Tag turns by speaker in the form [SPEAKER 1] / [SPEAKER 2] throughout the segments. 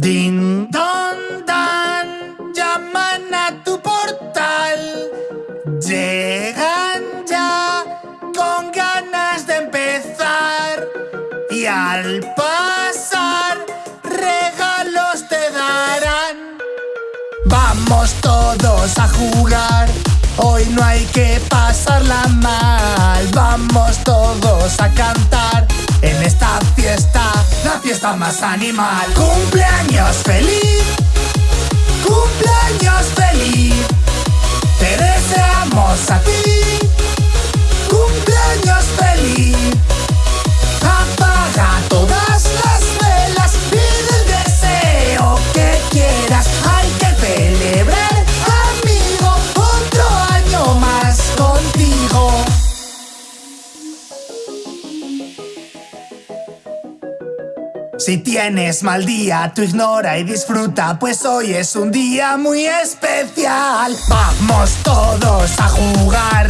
[SPEAKER 1] Din don dan, llaman a tu portal. Llegan ya con ganas de empezar. Y al pasar, regalos te darán. Vamos todos a jugar. Hoy no hay que pasarla mal. Vamos todos a cantar en esta fiesta, la fiesta más animal. Cumpleaños feliz, cumpleaños feliz. Si tienes mal día, tú ignora y disfruta, pues hoy es un día muy especial. Vamos todos a jugar,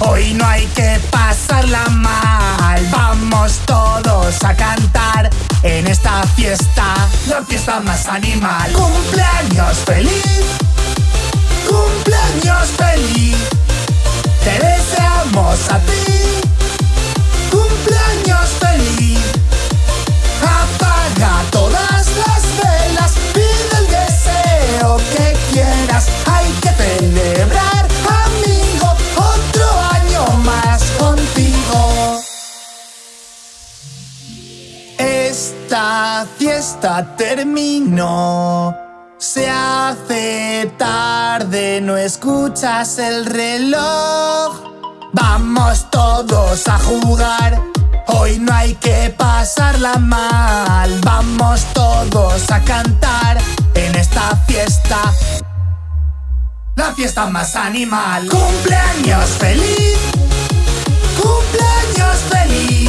[SPEAKER 1] hoy no hay que pasarla mal. Vamos todos a cantar en esta fiesta, la fiesta más animal. Cumpleaños feliz, cumpleaños feliz, te deseamos a ti. Hay que celebrar, amigo, otro año más contigo. Esta fiesta terminó. Se hace tarde, no escuchas el reloj. Vamos todos a jugar. Hoy no hay que pasarla mal. Vamos todos a cantar en esta fiesta la fiesta más animal. ¡Cumpleaños feliz! ¡Cumpleaños feliz!